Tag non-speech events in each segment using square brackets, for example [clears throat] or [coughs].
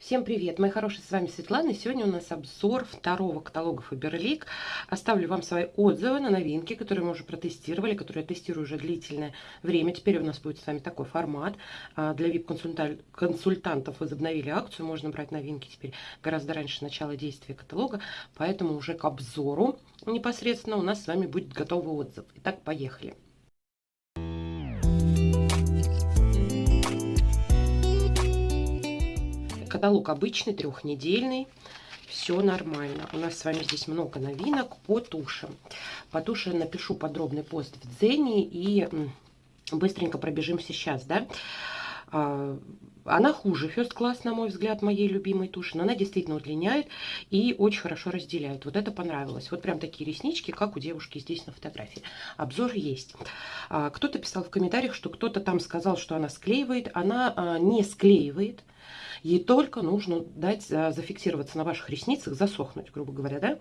Всем привет, мои хорошие, с вами Светлана. Сегодня у нас обзор второго каталога Faberlic. Оставлю вам свои отзывы на новинки, которые мы уже протестировали, которые я тестирую уже длительное время. Теперь у нас будет с вами такой формат. А, для VIP-консультантов возобновили акцию, можно брать новинки теперь гораздо раньше начала действия каталога, поэтому уже к обзору непосредственно у нас с вами будет готовый отзыв. Итак, поехали. Каталог обычный, трехнедельный. Все нормально. У нас с вами здесь много новинок по тушам. По туше напишу подробный пост в Дзене и быстренько пробежимся сейчас, да. А, она хуже First Class, на мой взгляд, моей любимой туши, но она действительно удлиняет и очень хорошо разделяет. Вот это понравилось. Вот прям такие реснички, как у девушки здесь на фотографии. Обзор есть. А, кто-то писал в комментариях, что кто-то там сказал, что она склеивает. Она а, не склеивает. Ей только нужно дать зафиксироваться на ваших ресницах, засохнуть, грубо говоря, да?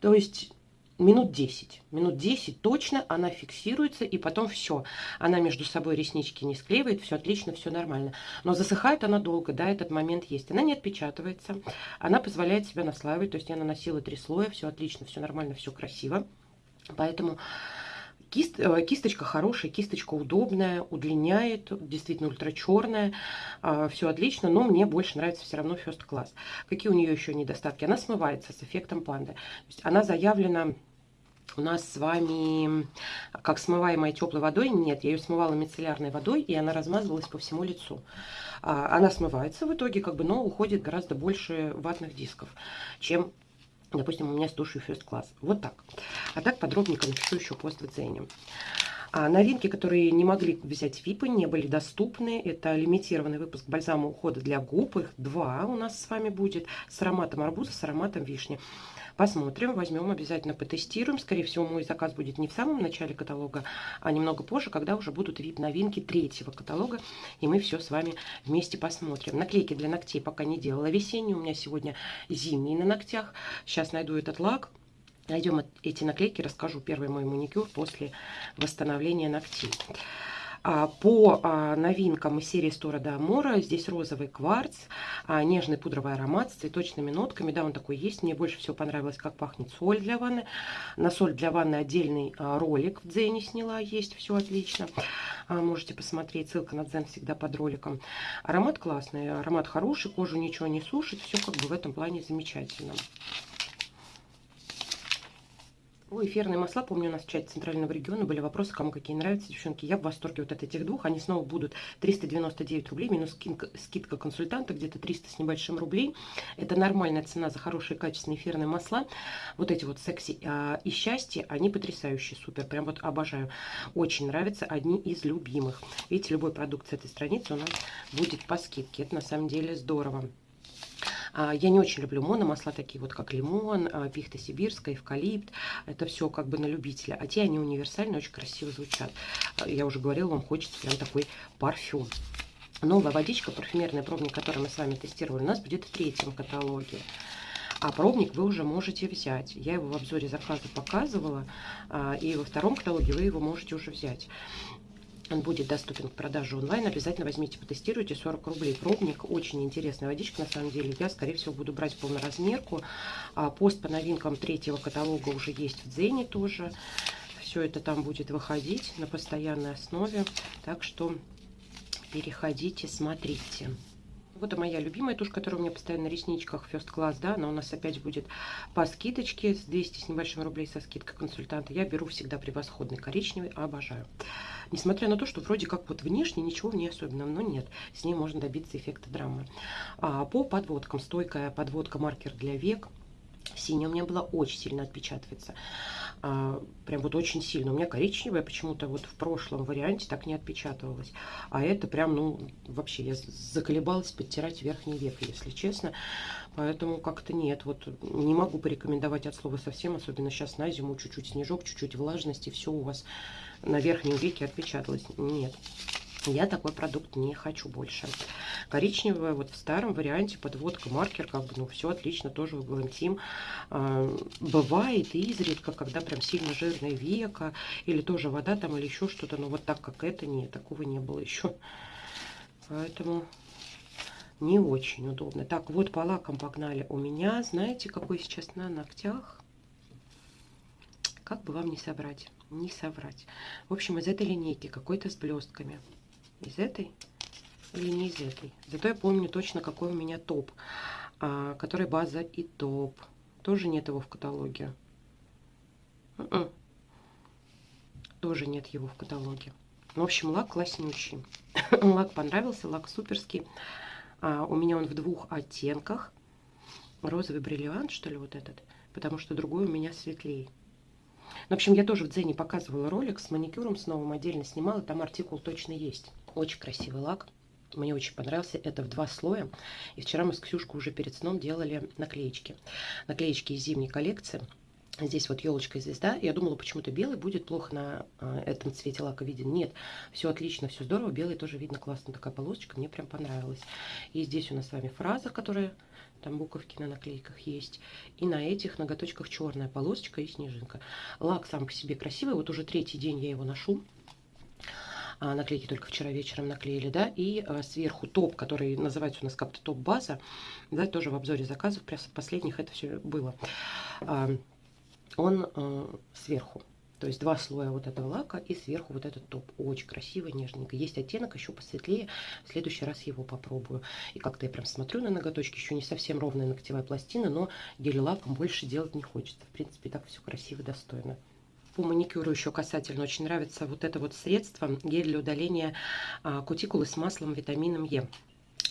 То есть минут 10. Минут 10 точно она фиксируется, и потом все. Она между собой реснички не склеивает, все отлично, все нормально. Но засыхает она долго, да, этот момент есть. Она не отпечатывается, она позволяет себя наслаивать, то есть я наносила три слоя, все отлично, все нормально, все красиво. Поэтому Кист, э, кисточка хорошая, кисточка удобная, удлиняет, действительно ультрачерная, а, все отлично, но мне больше нравится все равно First Class. Какие у нее еще недостатки? Она смывается с эффектом панды. То есть она заявлена у нас с вами как смываемая теплой водой. Нет, я ее смывала мицеллярной водой, и она размазывалась по всему лицу. А, она смывается в итоге, как бы, но уходит гораздо больше ватных дисков, чем Допустим, у меня с тушью First Class. Вот так. А так подробненько напишу еще пост в цене. А новинки, которые не могли взять ВИПы, не были доступны. Это лимитированный выпуск бальзама ухода для губ. Их два у нас с вами будет. С ароматом арбуза, с ароматом вишни. Посмотрим, возьмем, обязательно потестируем. Скорее всего, мой заказ будет не в самом начале каталога, а немного позже, когда уже будут VIP-новинки третьего каталога. И мы все с вами вместе посмотрим. Наклейки для ногтей пока не делала. Весенние у меня сегодня зимние на ногтях. Сейчас найду этот лак. Найдем эти наклейки, расскажу первый мой маникюр после восстановления ногтей. А, по а, новинкам из серии Стора до Амора, здесь розовый кварц, а, нежный пудровый аромат с цветочными нотками. Да, он такой есть. Мне больше всего понравилось, как пахнет соль для ванны. На соль для ванны отдельный ролик в Дзене сняла, есть, все отлично. Можете посмотреть, ссылка на Дзен всегда под роликом. Аромат классный, аромат хороший, кожу ничего не сушит, все как бы в этом плане замечательно. О, эфирные масла, помню, у нас в чате Центрального региона были вопросы, кому какие нравятся, девчонки. Я в восторге вот от этих двух. Они снова будут 399 рублей, минус скидка, скидка консультанта, где-то 300 с небольшим рублей. Это нормальная цена за хорошие качественные эфирные масла. Вот эти вот секси а, и счастье, они потрясающие, супер, прям вот обожаю. Очень нравятся, одни из любимых. Видите, любой продукт с этой страницы у нас будет по скидке. Это на самом деле здорово. А, я не очень люблю мономасла, такие вот как лимон, а, пихта сибирская, эвкалипт. Это все как бы на любителя. А те, они универсальные, очень красиво звучат. А, я уже говорила, вам хочется прям такой парфюм. Новая водичка, парфюмерный пробник, который мы с вами тестировали, у нас будет в третьем каталоге. А пробник вы уже можете взять. Я его в обзоре заказа показывала, и во втором каталоге вы его можете уже взять. Он будет доступен к продаже онлайн. Обязательно возьмите, потестируйте. 40 рублей пробник. Очень интересная водичка, на самом деле. Я, скорее всего, буду брать полноразмерку. А пост по новинкам третьего каталога уже есть в Дзене тоже. Все это там будет выходить на постоянной основе. Так что переходите, смотрите. Вот моя любимая тушь, которая у меня постоянно на ресничках First Class, да, она у нас опять будет по скидочке, с 200 с небольшим рублей со скидкой консультанта. Я беру всегда превосходный коричневый, обожаю. Несмотря на то, что вроде как вот внешне ничего в ней особенного, но нет, с ней можно добиться эффекта драмы. А по подводкам, стойкая подводка маркер для век, Синяя у меня была очень сильно отпечатывается. А, прям вот очень сильно. У меня коричневая почему-то вот в прошлом варианте так не отпечатывалась. А это прям, ну, вообще я заколебалась подтирать верхний век, если честно. Поэтому как-то нет. Вот не могу порекомендовать от слова совсем, особенно сейчас на зиму. Чуть-чуть снежок, чуть-чуть влажности, все у вас на верхнем веке отпечаталось. Нет. Я такой продукт не хочу больше. Коричневая, вот в старом варианте подводка, маркер, как бы, ну, все отлично, тоже в Глантим. А, бывает изредка, когда прям сильно жирное века, или тоже вода там, или еще что-то, но вот так, как это, нет, такого не было еще. Поэтому не очень удобно. Так, вот по лакам погнали. У меня, знаете, какой сейчас на ногтях? Как бы вам не собрать? Не соврать. В общем, из этой линейки какой-то с блестками. Из этой или не из этой. Зато я помню точно, какой у меня топ. А, который база и топ. Тоже нет его в каталоге. Н -н -н. Тоже нет его в каталоге. В общем, лак класснющий. [coughs] лак понравился, лак суперский. А, у меня он в двух оттенках. Розовый бриллиант, что ли, вот этот. Потому что другой у меня светлее. В общем, я тоже в Дзене показывала ролик с маникюром, с новым отдельно снимала. Там артикул точно есть. Очень красивый лак. Мне очень понравился. Это в два слоя. И вчера мы с Ксюшкой уже перед сном делали наклеечки. Наклеечки из зимней коллекции. Здесь вот елочка и звезда. Я думала, почему-то белый будет плохо на э, этом цвете лака виден. Нет, все отлично, все здорово. Белый тоже видно классно. Такая полосочка, мне прям понравилась. И здесь у нас с вами фраза, которая там буковки на наклейках есть. И на этих ноготочках черная полосочка и снежинка. Лак сам по себе красивый. Вот уже третий день я его ношу. А, наклейки только вчера вечером наклеили, да, и а, сверху топ, который называется у нас как-то топ-база, да, тоже в обзоре заказов, последних это все было. А, он сверху. То есть два слоя вот этого лака и сверху вот этот топ. Очень красивый, нежненько. Есть оттенок еще посветлее. В следующий раз его попробую. И как-то я прям смотрю на ноготочки. Еще не совсем ровная ногтевая пластина, но гель-лаком больше делать не хочется. В принципе, так все красиво, достойно. По маникюру еще касательно очень нравится вот это вот средство. Гель для удаления а, кутикулы с маслом витамином Е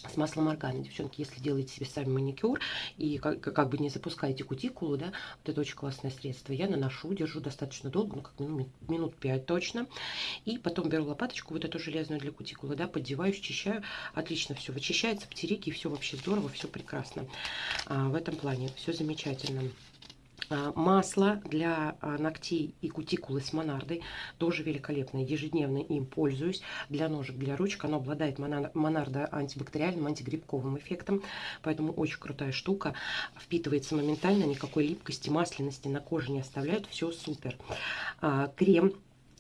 с маслом органа. Девчонки, если делаете себе сами маникюр и как, как бы не запускаете кутикулу, да, вот это очень классное средство. Я наношу, держу достаточно долго, ну как минут, минут 5 точно. И потом беру лопаточку, вот эту железную для кутикулы, да, поддеваю, счищаю. Отлично все вычищается, птерики, все вообще здорово, все прекрасно. А, в этом плане все замечательно. А, масло для а, ногтей и кутикулы с монардой тоже великолепное. Ежедневно им пользуюсь. Для ножек, для ручек оно обладает монардо антибактериальным, антигрибковым эффектом. Поэтому очень крутая штука. Впитывается моментально, никакой липкости, масляности на коже не оставляет. Все супер. А, крем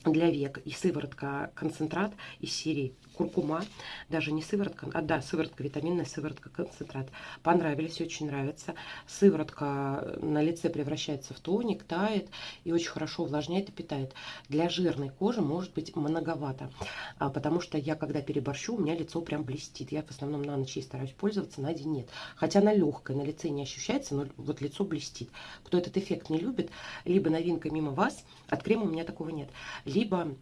для век и сыворотка концентрат из серии куркума, даже не сыворотка, а да, сыворотка, витаминная сыворотка, концентрат. Понравились, очень нравится. Сыворотка на лице превращается в тоник, тает и очень хорошо увлажняет и питает. Для жирной кожи может быть многовато, а, потому что я, когда переборщу, у меня лицо прям блестит. Я в основном на ночь стараюсь пользоваться, на день нет. Хотя она легкая, на лице не ощущается, но вот лицо блестит. Кто этот эффект не любит, либо новинка мимо вас, от крема у меня такого нет, либо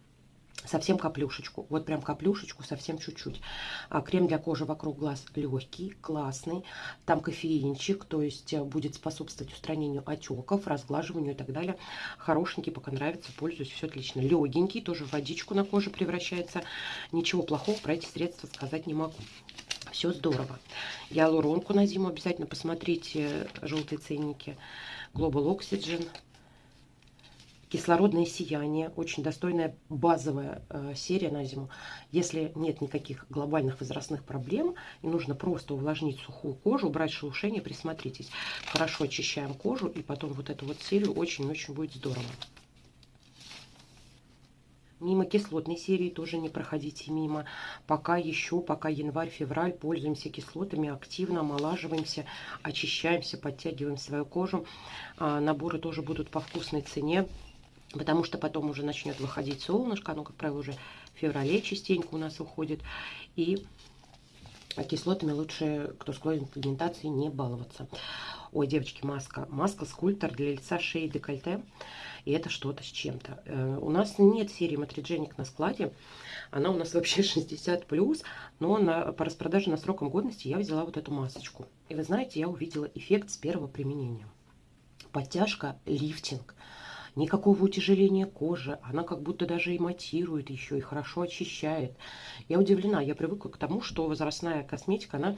совсем каплюшечку, вот прям каплюшечку, совсем чуть-чуть. А, крем для кожи вокруг глаз легкий, классный, там кофеинчик, то есть э, будет способствовать устранению отеков, разглаживанию и так далее. Хорошенький, пока нравится, пользуюсь, все отлично. Легенький, тоже в водичку на коже превращается. Ничего плохого про эти средства сказать не могу. Все здорово. Гиалуронку на зиму обязательно посмотрите, желтые ценники. Global Oxygen Кислородное сияние, очень достойная базовая э, серия на зиму. Если нет никаких глобальных возрастных проблем и нужно просто увлажнить сухую кожу, убрать шелушение, присмотритесь. Хорошо очищаем кожу и потом вот эту вот серию очень-очень будет здорово. Мимо кислотной серии тоже не проходите мимо. Пока еще, пока январь-февраль, пользуемся кислотами, активно омолаживаемся, очищаемся, подтягиваем свою кожу. А, наборы тоже будут по вкусной цене потому что потом уже начнет выходить солнышко, оно, как правило, уже в феврале частенько у нас уходит, и кислотами лучше, кто склонен к пигментации, не баловаться. Ой, девочки, маска. Маска скульптор для лица, шеи, декольте. И это что-то с чем-то. Э, у нас нет серии Матридженик на складе. Она у нас вообще [laughs] 60+, но на, по распродаже на сроком годности я взяла вот эту масочку. И вы знаете, я увидела эффект с первого применения. Подтяжка, лифтинг никакого утяжеления кожи, она как будто даже и матирует еще, и хорошо очищает. Я удивлена, я привыкла к тому, что возрастная косметика, она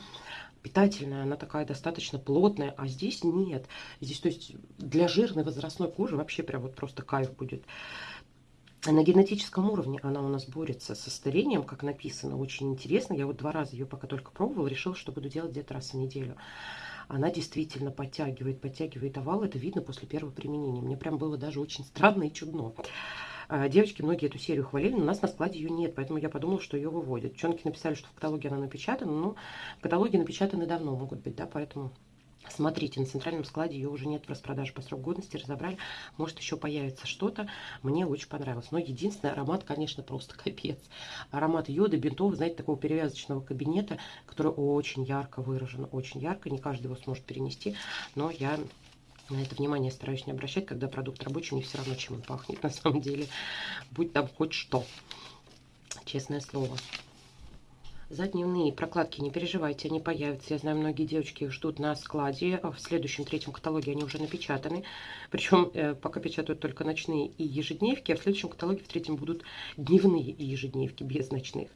питательная, она такая достаточно плотная, а здесь нет. Здесь, то есть, для жирной возрастной кожи вообще прям вот просто кайф будет. На генетическом уровне она у нас борется со старением, как написано, очень интересно. Я вот два раза ее пока только пробовала, решила, что буду делать где-то раз в неделю она действительно подтягивает, подтягивает овал. Это видно после первого применения. Мне прям было даже очень странно и чудно. А, девочки многие эту серию хвалили, но у нас на складе ее нет, поэтому я подумала, что ее выводят. Девчонки написали, что в каталоге она напечатана, но в каталоге напечатаны давно могут быть, да, поэтому Смотрите, на центральном складе ее уже нет в распродаже по сроку годности, разобрали. Может, еще появится что-то. Мне очень понравилось. Но единственный аромат, конечно, просто [laughs] капец. Аромат йода, бинтов, знаете, такого перевязочного кабинета, который очень ярко выражен. Очень ярко. Не каждый его сможет перенести. Но я на это внимание стараюсь не обращать, когда продукт рабочий, мне все равно, чем он пахнет [laughs] на самом деле. Будь там хоть что. Честное слово. За дневные прокладки не переживайте, они появятся. Я знаю, многие девочки их ждут на складе. В следующем третьем каталоге они уже напечатаны. Причем э, пока печатают только ночные и ежедневки, а в следующем каталоге в третьем будут дневные и ежедневки без ночных.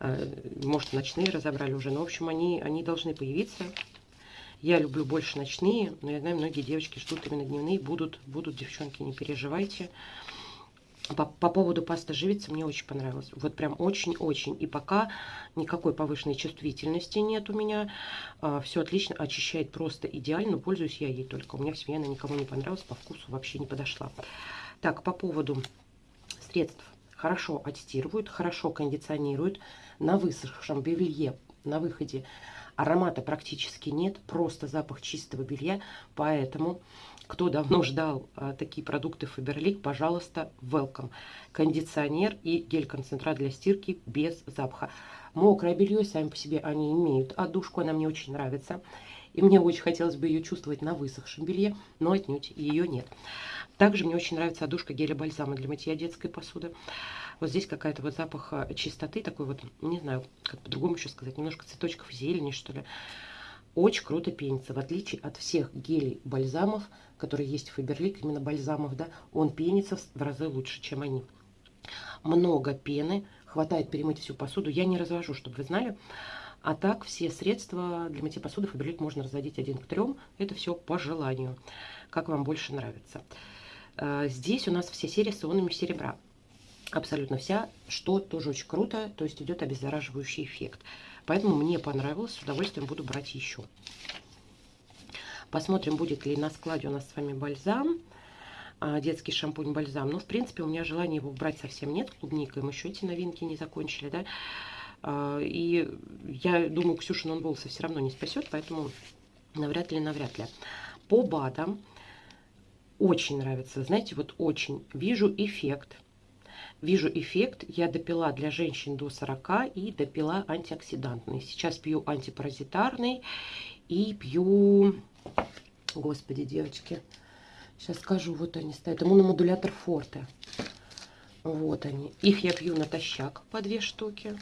Э, может, ночные разобрали уже, но, в общем, они, они должны появиться. Я люблю больше ночные, но я знаю, многие девочки ждут именно дневные. Будут, будут девчонки, не переживайте. По, по поводу пасты живицы мне очень понравилось. Вот прям очень-очень. И пока никакой повышенной чувствительности нет у меня. А, все отлично, очищает просто идеально. Пользуюсь я ей только. У меня в семье она никому не понравилась, по вкусу вообще не подошла. Так, по поводу средств. Хорошо отстирывают, хорошо кондиционируют. На высохшем белье на выходе аромата практически нет. Просто запах чистого белья. Поэтому кто давно ждал а, такие продукты Фаберлик, пожалуйста, welcome. Кондиционер и гель-концентрат для стирки без запаха. Мокрое белье, сами по себе они имеют одушку, она мне очень нравится. И мне очень хотелось бы ее чувствовать на высохшем белье, но отнюдь ее нет. Также мне очень нравится одушка геля-бальзама для мытья детской посуды. Вот здесь какая-то вот запах а, чистоты, такой вот, не знаю, как по-другому еще сказать, немножко цветочков зелени, что ли. Очень круто пенится, в отличие от всех гелей бальзамов, которые есть в Фаберлик, именно бальзамов, да, он пенится в разы лучше, чем они. Много пены, хватает перемыть всю посуду. Я не развожу, чтобы вы знали. А так все средства для мытья посуды Фаберлик можно разводить один к трем. Это все по желанию, как вам больше нравится. Э, здесь у нас все серии с ионами серебра. Абсолютно вся, что тоже очень круто, то есть идет обеззараживающий эффект. Поэтому мне понравилось, с удовольствием буду брать еще. Посмотрим, будет ли на складе у нас с вами бальзам. А, детский шампунь-бальзам. Ну, в принципе, у меня желания его брать совсем нет. Клубника, мы еще эти новинки не закончили, да. А, и я думаю, Ксюшин он волосы все равно не спасет, поэтому навряд ли, навряд ли. По БАДам очень нравится, знаете, вот очень. Вижу эффект Вижу эффект. Я допила для женщин до 40 и допила антиоксидантный. Сейчас пью антипаразитарный и пью... Господи, девочки. Сейчас скажу, вот они стоят. Иммуномодулятор Форте. Вот они. Их я пью натощак по две штуки.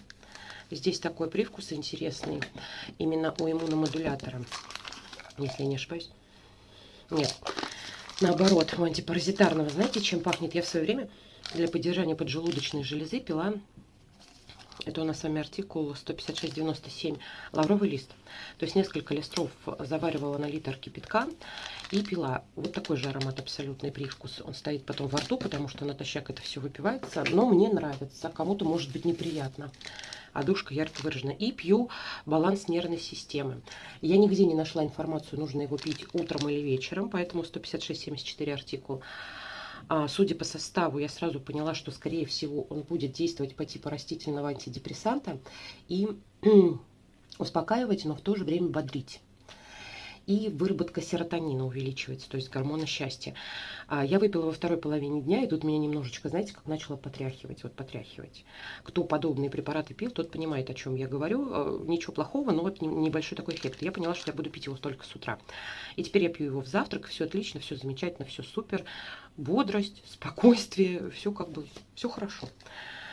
Здесь такой привкус интересный. Именно у иммуномодулятора. Если я не ошибаюсь. Нет. Наоборот, у антипаразитарного. Знаете, чем пахнет? Я в свое время для поддержания поджелудочной железы пила, это у нас с вами артикул 15697, лавровый лист. То есть несколько листров заваривала на литр кипятка и пила. Вот такой же аромат, абсолютный привкус. Он стоит потом во рту, потому что натощак это все выпивается. Но мне нравится, кому-то может быть неприятно. А душка ярко выражена. И пью баланс нервной системы. Я нигде не нашла информацию, нужно его пить утром или вечером, поэтому 156-74 артикул. А, судя по составу, я сразу поняла, что, скорее всего, он будет действовать по типу растительного антидепрессанта и [clears throat] успокаивать, но в то же время бодрить и выработка серотонина увеличивается, то есть гормона счастья. А я выпила во второй половине дня, и тут меня немножечко, знаете, как начала потряхивать, вот потряхивать. Кто подобные препараты пил, тот понимает, о чем я говорю. Э, ничего плохого, но вот небольшой такой эффект. Я поняла, что я буду пить его только с утра. И теперь я пью его в завтрак, все отлично, все замечательно, все супер. Бодрость, спокойствие, все как бы, все хорошо.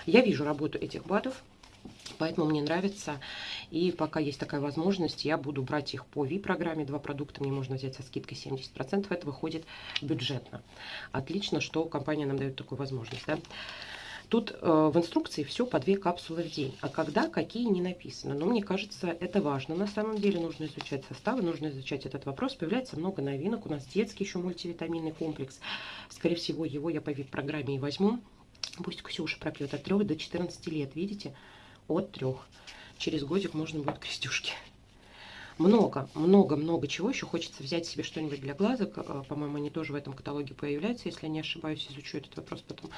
Я вижу работу этих БАДов, Поэтому мне нравится. И пока есть такая возможность, я буду брать их по Ви-программе. Два продукта мне можно взять со скидкой 70%. Это выходит бюджетно. Отлично, что компания нам дает такую возможность. Да? Тут э, в инструкции все по две капсулы в день. А когда, какие, не написано. Но мне кажется, это важно. На самом деле нужно изучать составы, нужно изучать этот вопрос. Появляется много новинок. У нас детский еще мультивитаминный комплекс. Скорее всего, его я по вип-программе и возьму. Пусть Ксюша пропьет от 3 до 14 лет. Видите? От трех. Через годик можно будет крестюшки. Много, много, много чего. Еще хочется взять себе что-нибудь для глазок. А, по-моему, они тоже в этом каталоге появляются, если я не ошибаюсь. Изучу этот вопрос потом.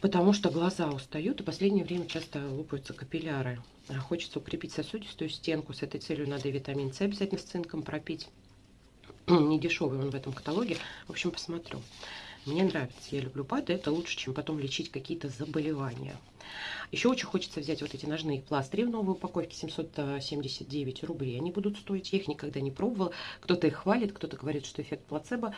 потому что глаза устают, и в последнее время часто лопаются капилляры. А хочется укрепить сосудистую стенку. С этой целью надо витамин С обязательно с цинком пропить. [clears throat] Не дешевый он в этом каталоге. В общем, посмотрю. Мне нравится, я люблю БАДы, это лучше, чем потом лечить какие-то заболевания. Еще очень хочется взять вот эти ножные пластыри в новой упаковке, 779 рублей. Они будут стоить, я их никогда не пробовала. Кто-то их хвалит, кто-то говорит, что эффект плацебо.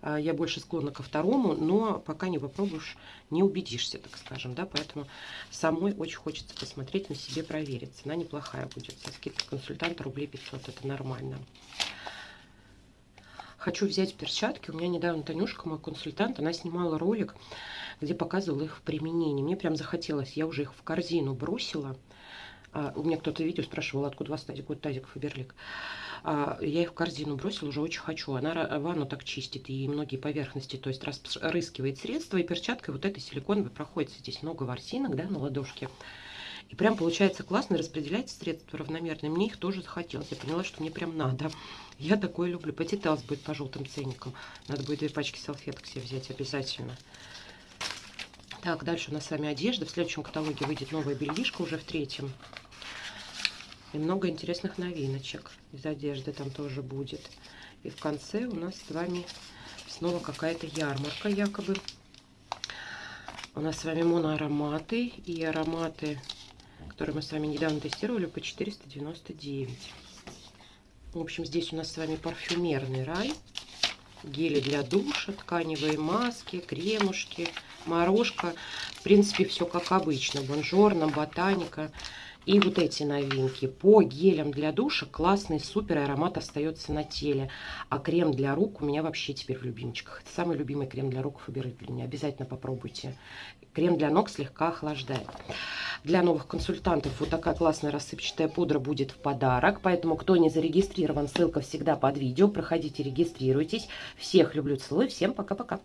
А, я больше склонна ко второму, но пока не попробуешь, не убедишься, так скажем. да. Поэтому самой очень хочется посмотреть, на себе проверить. Цена неплохая будет. Со скидкой консультанта рублей 500, это нормально. Хочу взять перчатки. У меня недавно Танюшка, мой консультант, она снимала ролик, где показывала их в применении. Мне прям захотелось. Я уже их в корзину бросила. А, у меня кто-то видео спрашивал, откуда у вас тазик, вот тазик Фаберлик. А, я их в корзину бросила, уже очень хочу. Она ванну так чистит и многие поверхности, то есть распрыскивает средства. И перчаткой вот этой силиконовой проходится. Здесь много ворсинок, да, на ладошке. И прям получается классно, распределять средства равномерно. Мне их тоже захотелось. Я поняла, что мне прям надо. Я такое люблю. Потиталс будет по желтым ценникам. Надо будет две пачки салфеток себе взять обязательно. Так, дальше у нас с вами одежда. В следующем каталоге выйдет новая бельишка уже в третьем. И много интересных новиночек из одежды там тоже будет. И в конце у нас с вами снова какая-то ярмарка якобы. У нас с вами моноароматы и ароматы который мы с вами недавно тестировали, по 499. В общем, здесь у нас с вами парфюмерный рай. Гели для душа, тканевые маски, кремушки, морожка. В принципе, все как обычно. Бонжорно, ботаника. И вот эти новинки. По гелям для душа классный, супер аромат остается на теле. А крем для рук у меня вообще теперь в любимчиках. Это самый любимый крем для рук Фаберы для меня. Обязательно попробуйте. Крем для ног слегка охлаждает. Для новых консультантов вот такая классная рассыпчатая пудра будет в подарок. Поэтому, кто не зарегистрирован, ссылка всегда под видео. Проходите, регистрируйтесь. Всех люблю, целую. Всем пока-пока.